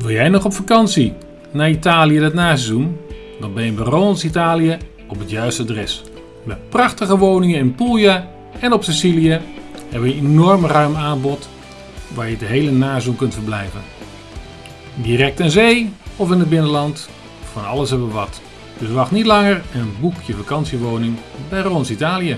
Wil jij nog op vakantie naar Italië dat naseizoen? Dan ben je bij Rons Italië op het juiste adres. Met prachtige woningen in Puglia en op Sicilië hebben we een enorm ruim aanbod waar je de hele naseizoen kunt verblijven. Direct aan zee of in het binnenland, van alles hebben we wat. Dus wacht niet langer en boek je vakantiewoning bij Rons Italië.